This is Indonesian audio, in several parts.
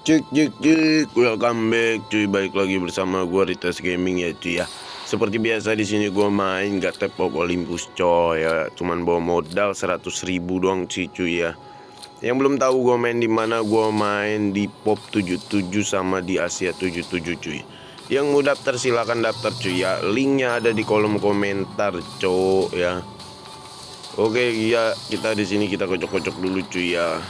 Cek cek cek, welcome back cuy, balik lagi bersama gua Ritas Gaming ya cuy ya. Seperti biasa di sini gua main gak tepok Olympus coy ya, cuman bawa modal 100 ribu doang sih cuy ya. Yang belum tahu gua main di mana, gua main di Pop 77 sama di Asia 77 cuy. Yang mau daftar silahkan daftar cuy ya, linknya ada di kolom komentar cuy ya. Oke ya, kita di sini kita kocok-kocok dulu cuy ya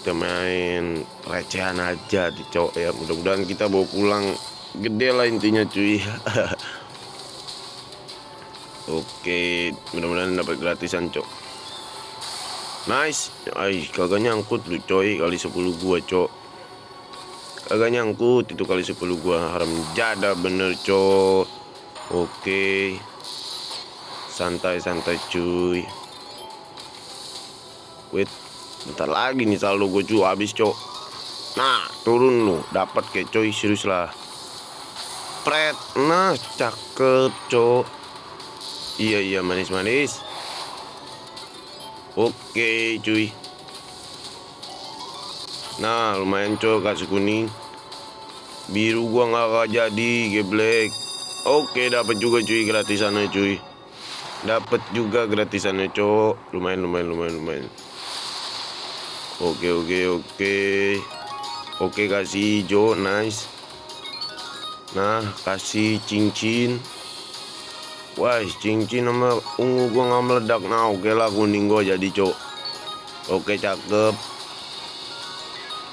kita main recehan aja di cowok ya. Mudah-mudahan kita bawa pulang. Gede lah intinya cuy. Oke mudah-mudahan dapat gratisan cok. Nice. Ay kagak nyangkut lu coy. Kali 10 gua cok. Kagak nyangkut itu kali 10 gua. Haram jada bener cok. Oke. Santai-santai cuy. Wait bentar lagi nih saldo gue cuy habis cok. Nah turun lu. Dapat kayak coy serius lah. Pret. Nah cakep cok. Iya iya manis manis oke cuy. Nah lumayan cok kasih kuning biru gua nggak jadi geblek. Oke dapat juga cuy gratisannya cuy. Dapat juga gratisannya cok. Lumayan lumayan lumayan lumayan Oke oke oke. Oke kasih hijau nice. Nah kasih cincin. Wah cincin sama ungu gua nggak meledak. Nah oke lah kuning gua jadi cok. Oke cakep.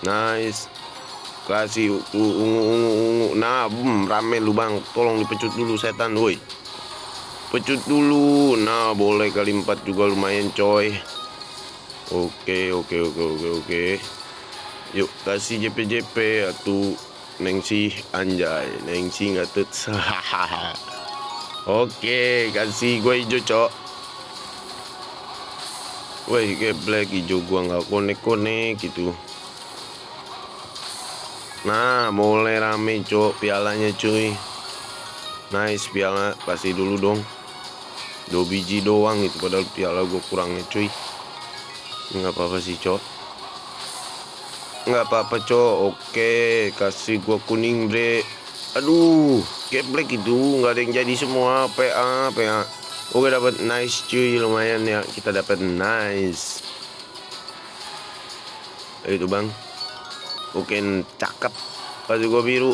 Nice. Kasih ungu ungu ungu Nah boom rame lu bang. Tolong dipecut dulu setan woi. Pecut dulu. Nah boleh kali empat juga lumayan coy Oke oke oke oke oke. Yuk kasih JP JP atau Nengsi anjay. Nengsi nggak tut Oke kasih gue hijau cok. Woi black hijau gua nggak konek konek gitu Nah mulai rame cok pialanya cuy. Nice piala kasih dulu dong. Dua biji doang itu padahal piala gue kurangnya cuy nggak apa-apa sih cok. Nggak apa-apa cok. Oke kasih gua kuning bre. Aduh black itu. Nggak ada yang jadi semua. PA PA oke dapat nice cuy. Lumayan ya. Kita dapat nice. Itu bang. Oke cakep. Kasih gua biru.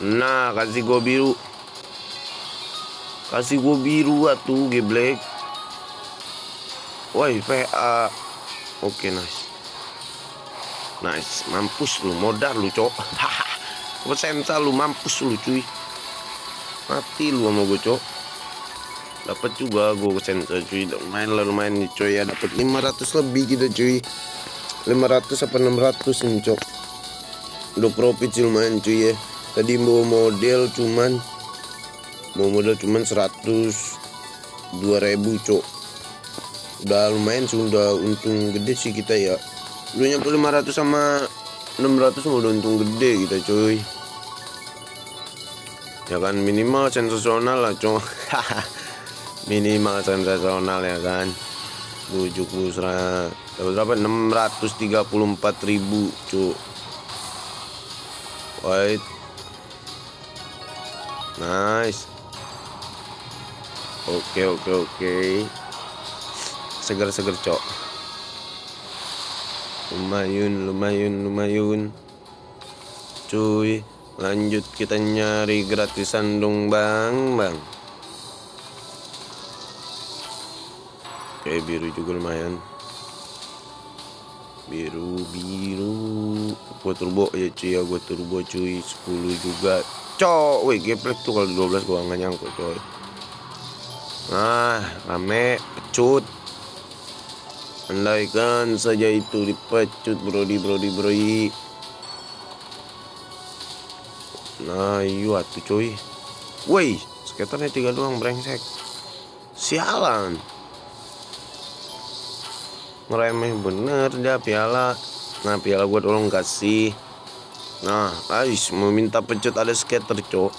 Nah kasih gua biru. Kasih gua biru atuh geblek. Woi PA Oke nice. Nice. Mampus lu modal lu cok Haha lu mampus lu cuy. Mati lu sama gue cok Dapat juga gue sensa cuy. Lumayan lah lumayan nih cuy. Ya Dapat 500 lebih kita cuy. 500 apa 600 nih cok Udah profit sih lumayan cuy ya. Tadi mau model cuman. Mau model cuman 100 2000 cok udah lumayan sih udah untung gede sih kita ya. Udah nyampe 500 sama 600 udah untung gede kita cuy. Ya kan minimal sensasional lah cuy minimal sensasional ya kan. Bujuk busra berapa? 634 ribu cuy. Wait. Nice. Oke okay, oke okay, oke. okay seger-seger cok. Lumayan lumayan lumayan cuy lanjut kita nyari gratisan dong bang bang. Oke biru juga lumayan. Biru biru. Gua turbo ya cuy ya gua turbo cuy. 10 juga. Cok wih geplek tuh kalau 12 gua nggak nyangkut coy. Nah rame pecut Andaikan saja itu dipecut brodi brodi brodi Nah iya tuh cuy. Woi skaternya tiga doang brengsek. Sialan. Ngeremeh bener dah piala. Nah piala gue tolong kasih Nah guys meminta pecut ada skater cok.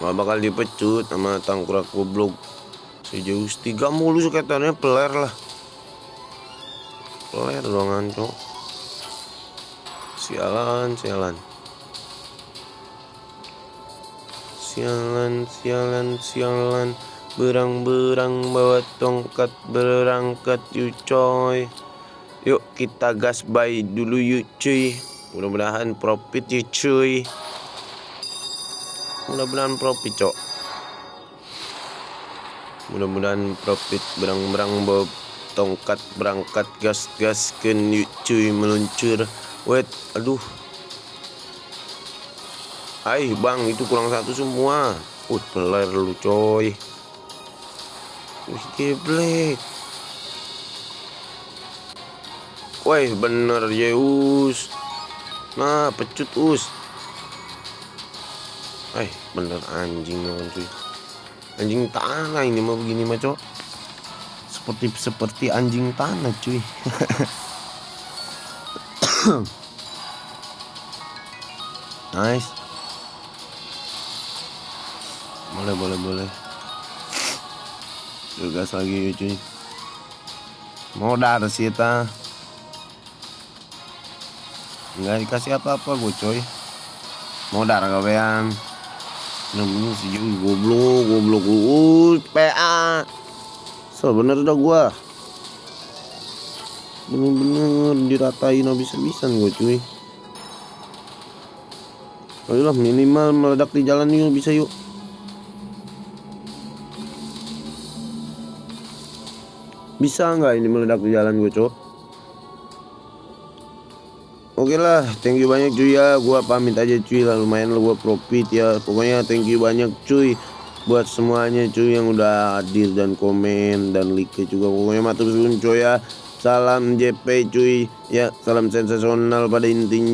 Gak bakal dipecut sama tangkurak goblok sejauh tiga mulu skaternya peler lah. Peler doangan cok. Sialan sialan. Sialan sialan sialan. Berang-berang bawa tongkat berangkat yuk coy. Yuk kita gas buy dulu yuk cuy. Mudah-mudahan profit yuk cuy. Mudah-mudahan profit cok mudah-mudahan profit berang-berang bawa tongkat berangkat gas-gas ke cuy meluncur. Wait aduh. Hai bang itu kurang satu semua. Uh peler lu coy. Wih geblek Woi bener Yeus. Nah pecut us. Eh bener anjing cuy Anjing tanah ini mah begini mah Seperti seperti anjing tanah cuy. Nice. Boleh boleh boleh. Gas lagi cuy. Modal sih ta Enggak dikasih apa-apa gue coy Modal kawean namanya Jui goblok goblok lu. PA so bener dah gua. Bener-bener diratain habis-habisan gue cuy. Ayolah minimal meledak di jalan yuk bisa yuk. Bisa nggak ini meledak di jalan gue cok Oke okay lah, thank you banyak cuy ya. Gua pamit aja cuy lah, lumayan lah gua profit ya. Pokoknya thank you banyak cuy buat semuanya cuy yang udah hadir dan komen dan like juga. Pokoknya matur suwun cuy ya. Salam JP cuy. Ya, salam sensasional pada intinya.